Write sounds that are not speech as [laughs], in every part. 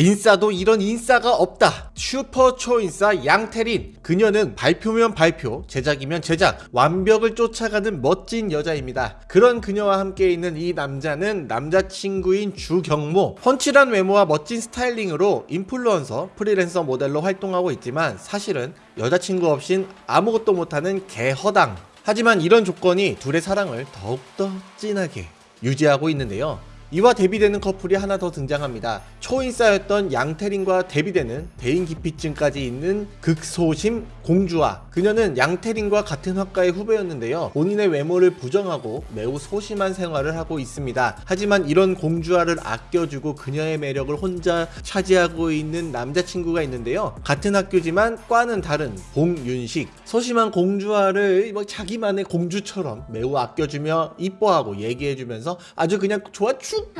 인싸도 이런 인싸가 없다. 슈퍼 초인싸 양태린. 그녀는 발표면 발표 제작이면 제작 완벽을 쫓아가는 멋진 여자입니다. 그런 그녀와 함께 있는 이 남자는 남자친구인 주경모. 펀치란 외모와 멋진 스타일링으로 인플루언서 프리랜서 모델로 활동하고 있지만 사실은 여자친구 없인 아무것도 못하는 개허당. 하지만 이런 조건이 둘의 사랑을 더욱더 진하게 유지하고 있는데요 이와 대비되는 커플이 하나 더 등장합니다. 초인싸였던 양태린과 대비되는 대인기피증까지 있는 극소심 공주와 그녀는 양태린과 같은 학과의 후배였는데요. 본인의 외모를 부정하고 매우 소심한 생활을 하고 있습니다. 하지만 이런 공주와를 아껴주고 그녀의 매력을 혼자 차지하고 있는 남자친구가 있는데요. 같은 학교지만 과는 다른 봉윤식 소심한 공주와를 뭐 자기만의 공주처럼 매우 아껴주며 이뻐하고 얘기해주면서 아주 그냥 좋아 죽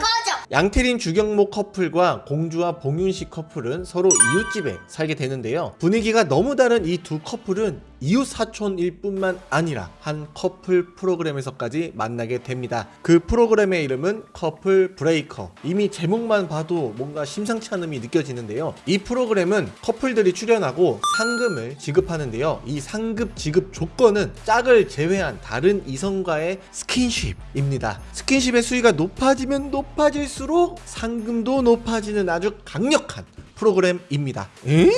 양태린 주경모 커플과 공주와 봉윤식 커플은 서로 이웃집에 살게 되는데요. 분위기가 너무 다른 이 두 커플은 이웃 사촌일 뿐만 아니라 한 커플 프로그램에서까지 만나게 됩니다. 그 프로그램의 이름은 커플 브레이커. 이미 제목만 봐도 뭔가 심상치 않음이 느껴지는데요. 이 프로그램은 커플들이 출연하고 상금을 지급하는데요. 이 상금 지급 조건은 짝을 제외한 다른 이성과의 스킨십입니다. 스킨십의 수위가 높아지면 높아질수록 상금도 높아지는 아주 강력한 프로그램입니다. 에?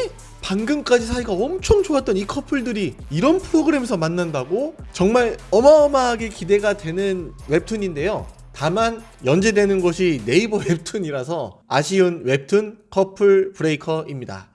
방금까지 사이가 엄청 좋았던 이 커플들이 이런 프로그램에서 만난다고? 정말 어마어마하게 기대가 되는 웹툰인데요. 다만 연재되는 곳이 네이버 [laughs] 웹툰이라서 아쉬운 웹툰 커플 브레이커입니다.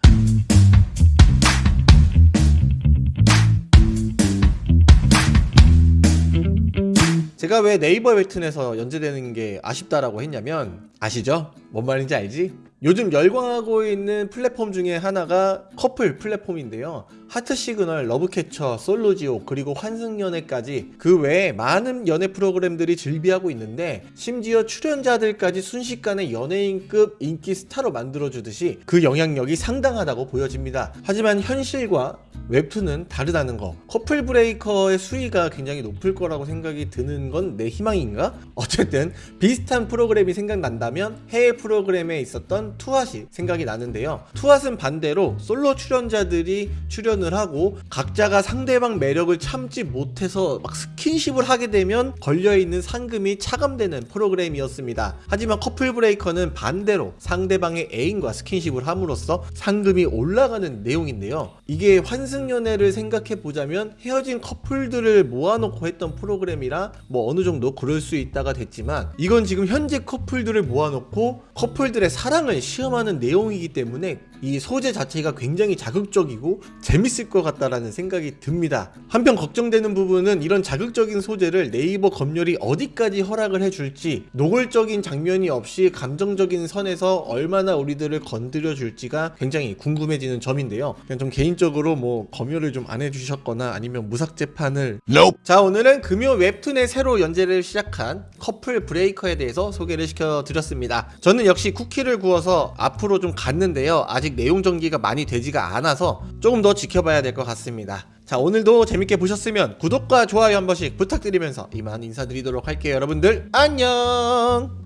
제가 왜 네이버 웹툰에서 연재되는 게 아쉽다라고 했냐면 아시죠? 뭔 말인지 알지? 요즘 열광하고 있는 플랫폼 중에 하나가 커플 플랫폼인데요. 하트 시그널, 러브캐쳐, 솔로지옥, 그리고 환승연애까지 그 외에 많은 연애 프로그램들이 즐비하고 있는데 심지어 출연자들까지 순식간에 연예인급 인기 스타로 만들어주듯이 그 영향력이 상당하다고 보여집니다. 하지만 현실과 웹툰은 다르다는 거. 커플 브레이커의 수위가 굉장히 높을 거라고 생각이 드는 건 내 희망인가? 어쨌든 비슷한 프로그램이 생각난다면 해외 프로그램에 있었던 투핫이 생각이 나는데요. 투핫은 반대로 솔로 출연자들이 출연을 하고 각자가 상대방 매력을 참지 못해서 막 스킨십을 하게 되면 걸려있는 상금이 차감되는 프로그램이었습니다. 하지만 커플 브레이커는 반대로 상대방의 애인과 스킨십을 함으로써 상금이 올라가는 내용인데요. 이게 환승연애를 생각해 보자면 헤어진 커플들을 모아놓고 했던 프로그램이라 뭐 어느 정도 그럴 수 있다가 됐지만 이건 지금 현재 커플들을 모아놓고 커플들의 사랑을 시험하는 내용이기 때문에 이 소재 자체가 굉장히 자극적이고 재밌을 것 같다라는 생각이 듭니다. 한편 걱정되는 부분은 이런 자극적인 소재를 네이버 검열이 어디까지 허락을 해줄지 노골적인 장면이 없이 감정적인 선에서 얼마나 우리들을 건드려 줄지가 굉장히 궁금해지는 점인데요. 그냥 좀 개인적으로 뭐 검열을 좀 안 해주셨거나 아니면 무삭 재판을 Nope. 자 오늘은 금요 웹툰에 새로 연재를 시작한 커플 브레이커에 대해서 소개를 시켜드렸습니다 저는 역시 쿠키를 구워서 앞으로 좀 갔는데요 아직 내용 전기가 많이 되지가 않아서 조금 더 지켜봐야 될 것 같습니다. 자 오늘도 재밌게 보셨으면 구독과 좋아요 한 번씩 부탁드리면서 이만 인사드리도록 할게요 여러분들. 안녕